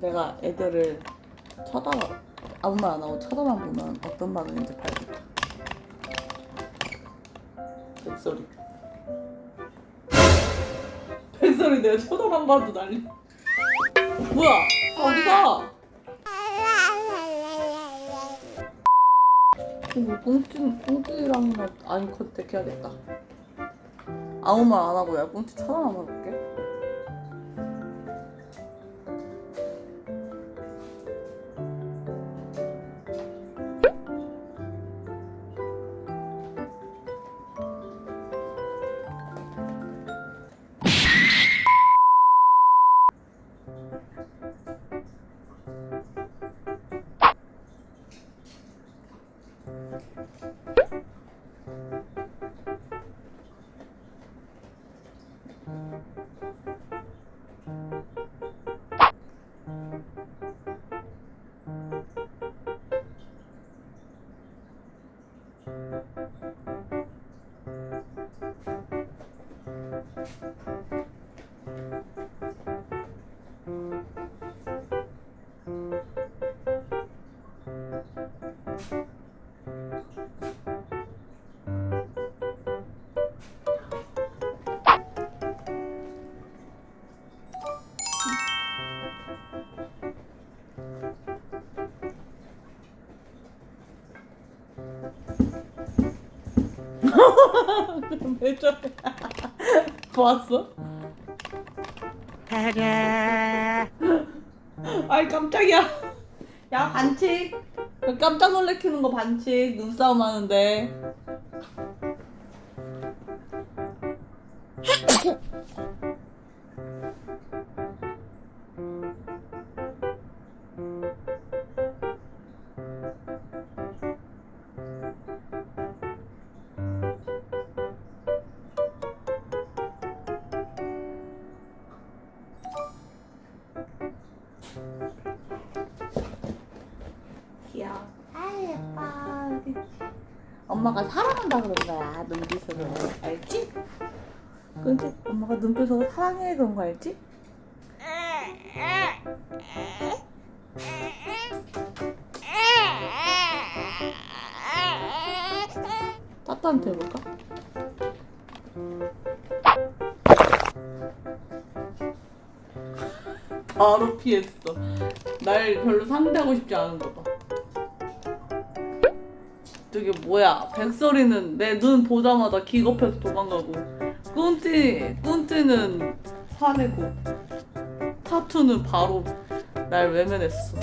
내가 애들을 쳐다봐 아무 말 안 하고 쳐다만 보면 어떤 반응인지 봐야겠다. 백소리. 백소리 내가 쳐다만 봐도 난리. 뭐야? 어디가? 이거 꽁찌 꽁찌랑 아니 컨택 해야겠다. 아무 말 안 하고 내가 꽁찌 쳐다만 봐볼게. 왜저 래? 보았어? 아이 깜짝이야. 야 반칙. 그 깜짝 놀래키는 거 반칙. 눈싸움 하는데. 엄마가 사랑한다 그런 거야 눈빛으로 알지? 근데 엄마가 눈빛으로 사랑해 그런 거 알지? 따뜻한테 해볼까? 바로 피했어. 날 별로 상대하고 싶지 않은 거 봐. 저게 뭐야? 백설이는 내 눈 보자마자 기겁해서 도망가고, 꾼띠 꾼띠는 화내고, 타투는 바로 날 외면했어.